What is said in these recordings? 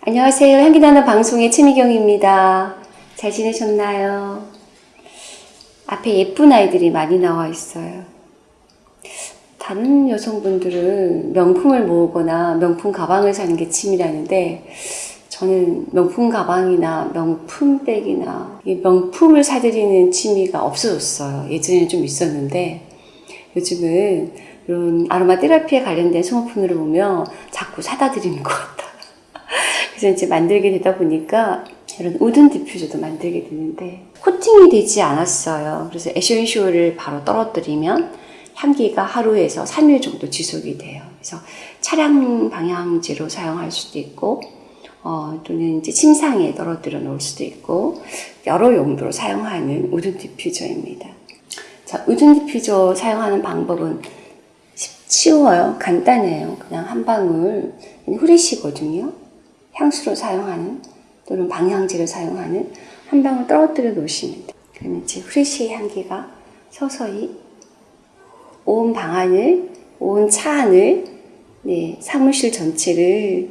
안녕하세요. 향기나는 방송의 최미경입니다. 잘 지내셨나요? 앞에 예쁜 아이들이 많이 나와 있어요. 다른 여성분들은 명품을 모으거나 명품 가방을 사는 게 취미라는데 저는 명품 가방이나 명품 백이나 이 명품을 사들이는 취미가 없어졌어요. 예전에는 좀 있었는데 요즘은 이런 아로마 테라피에 관련된 소모품들을 보면 자꾸 사다 드리는 것 같아요. 그래서 이제 만들게 되다 보니까 이런 wooden 디퓨저도 만들게 되는데 코팅이 되지 않았어요. 그래서 essential을 바로 떨어뜨리면 향기가 하루에서 3일 정도 지속이 돼요. 그래서 차량 방향제로 사용할 수도 있고 어, 또는 이제 침상에 떨어뜨려 놓을 수도 있고 여러 용도로 사용하는 wooden 디퓨저입니다. 자, wooden 디퓨저 사용하는 방법은 쉽- 쉬워요. 간단해요. 그냥 한 방울 fresh거든요. 향수로 사용하는 또는 방향제를 사용하는 한 방울 떨어뜨려 놓으시면 돼요. 그러면 이제 fresh의 향기가 서서히 온 방안을, 온 차 안을, 네, 사무실 전체를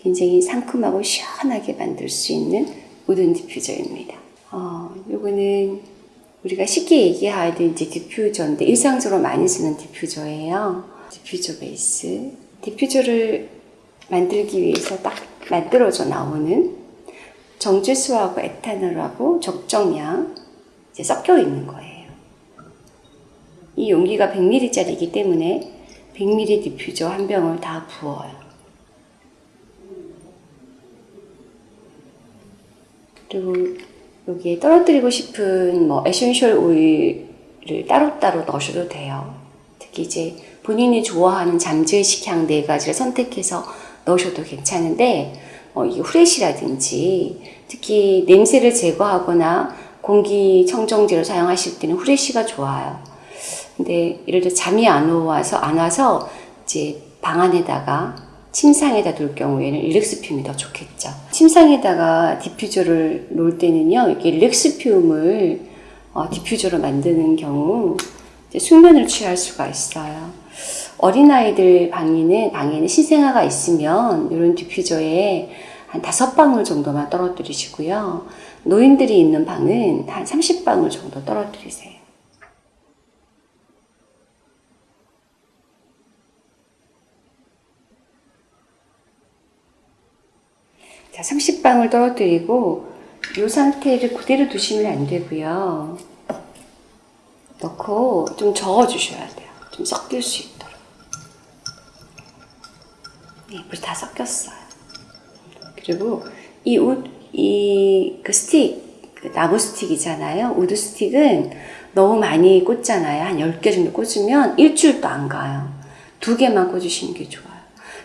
굉장히 상큼하고 시원하게 만들 수 있는 wooden 디퓨저입니다. 어, 요거는 우리가 쉽게 얘기하는 이제 디퓨저인데 일상적으로 많이 쓰는 디퓨저예요. 디퓨저 베이스. 디퓨저를 만들기 위해서 딱 만들어져 나오는 정제수하고 에탄올하고 적정량 이제 섞여 있는 거예요. 이 용기가 100ml짜리이기 때문에 100ml 디퓨저 한 병을 다 부어요. 그리고 여기에 떨어뜨리고 싶은 뭐 essential oil을 따로따로 넣으셔도 돼요. 특히 이제 본인이 좋아하는 잠재의식 향 네 가지를 선택해서 넣으셔도 괜찮은데 어, 이 fresh라든지 특히 냄새를 제거하거나 공기청정제로 사용하실 때는 fresh가 좋아요. 근데 예를 들어 잠이 안 와서 안 와서 이제 방 안에다가 침상에다 둘 경우에는 relax fume이 더 좋겠죠. 침상에다가 디퓨저를 놓을 때는요, 이렇게 relax fume을 어, 디퓨저로 만드는 경우 숙면을 취할 수가 있어요. 어린아이들 방에는, 방에는 신생아가 있으면 이런 디퓨저에 한 다섯 방울 정도만 떨어뜨리시고요. 노인들이 있는 방은 한 30방울 정도 떨어뜨리세요. 자, 30방울 떨어뜨리고 이 상태를 그대로 두시면 안 되고요. 넣고 좀 저어 주셔야 돼요. 좀 섞일 수 있도록. 네, 물이 다 섞였어요. 그리고 이 옷, 이그 스틱, 그 나무 스틱이잖아요. wood 스틱은 너무 많이 꽂잖아요. 한 10개 정도 꽂으면 일주일도 안 가요. 두 개만 꽂으시는 게 좋아요.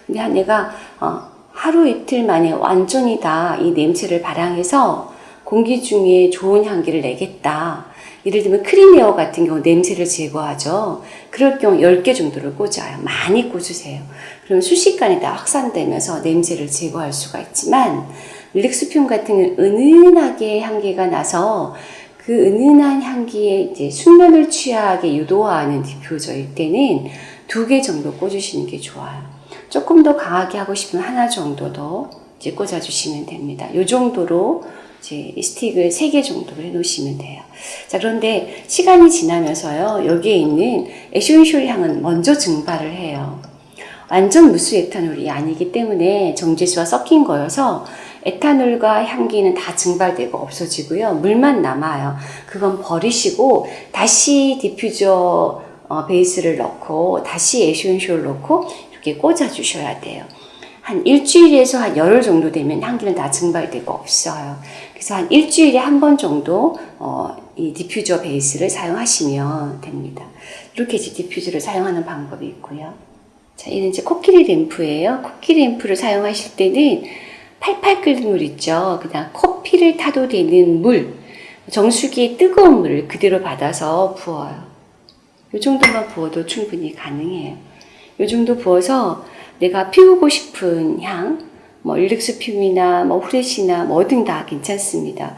근데 한 내가 어, 하루 이틀 만에 완전히 다 이 냄새를 발향해서 공기 중에 좋은 향기를 내겠다. 예를 들면 크리미어 같은 경우 냄새를 제거하죠. 그럴 경우 10개 정도를 꽂아요. 많이 꽂으세요. 그럼 순식간에 다 확산되면서 냄새를 제거할 수가 있지만 릴렉스듐 같은 은은하게 향기가 나서 그 은은한 향기에 이제 숙면을 취하게 유도하는 디퓨저일 때는 두 개 정도 꽂으시는 게 좋아요. 조금 더 강하게 하고 싶으면 하나 정도 더 이제 꽂아주시면 됩니다. 이 정도로 이제 이 스틱을 3개 정도로 해놓으시면 돼요. 자, 그런데 시간이 지나면서요, 여기에 있는 essential 향은 먼저 증발을 해요. 완전 무수 에탄올이 아니기 때문에 정제수와 섞인 거여서 에탄올과 향기는 다 증발되고 없어지고요. 물만 남아요. 그건 버리시고 다시 디퓨저 어, 베이스를 넣고 다시 essential 넣고 이렇게 꽂아 주셔야 돼요. 한 일주일에서 한 열흘 정도 되면 향기는 다 증발되고 없어요. 그래서 한 일주일에 한 번 정도 어, 이 디퓨저 베이스를 사용하시면 됩니다. 이렇게 이제 디퓨저를 사용하는 방법이 있고요. 자, 얘는 이제 코끼리 램프예요. 코끼리 램프를 사용하실 때는 팔팔 끓는 물 있죠. 그냥 커피를 타도 되는 물, 정수기에 뜨거운 물을 그대로 받아서 부어요. 이 정도만 부어도 충분히 가능해요. 이 정도 부어서 내가 피우고 싶은 향, 뭐 릴렉스 퓨이나 뭐 후레쉬나 뭐든 다 괜찮습니다.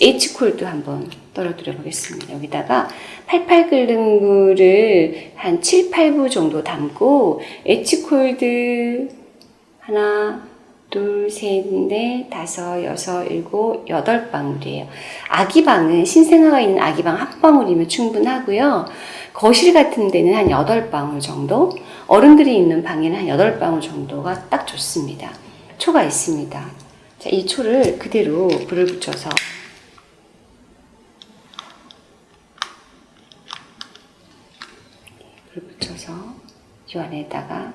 H콜도 한번 떨어뜨려 보겠습니다. 여기다가 팔팔 끓는 물을 한 7, 8부 정도 담고 H콜드 하나, 둘, 셋, 넷, 다섯, 여섯, 일곱, 여덟 방울이에요. 아기방은 신생아가 있는 아기방 한 방울이면 충분하고요. 거실 같은 데는 한 여덟 방울 정도, 어른들이 있는 방에는 한 여덟 방울 정도가 딱 좋습니다. 초가 있습니다. 자, 이 초를 그대로 불을 붙여서 불 붙여서 이 안에다가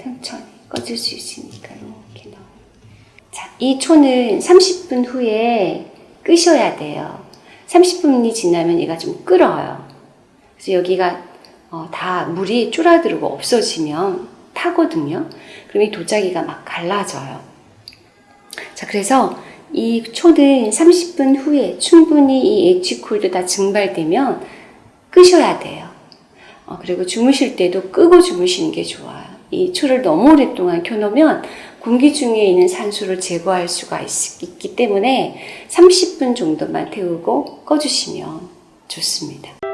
천천히 꺼질 수 있으니까 이렇게 넣어. 자, 이 초는 30분 후에 끄셔야 돼요. 30분이 지나면 얘가 좀 끓어요. 그래서 여기가 어, 다 물이 줄어들고 없어지면 타거든요. 그럼 이 도자기가 막 갈라져요. 자, 그래서 이 초는 30분 후에 충분히 이 엣지콜도 다 증발되면 끄셔야 돼요. 어, 그리고 주무실 때도 끄고 주무시는 게 좋아요. 이 초를 너무 오랫동안 켜놓으면 공기 중에 있는 산소를 제거할 수가 있, 있기 때문에 30분 정도만 태우고 꺼주시면 좋습니다.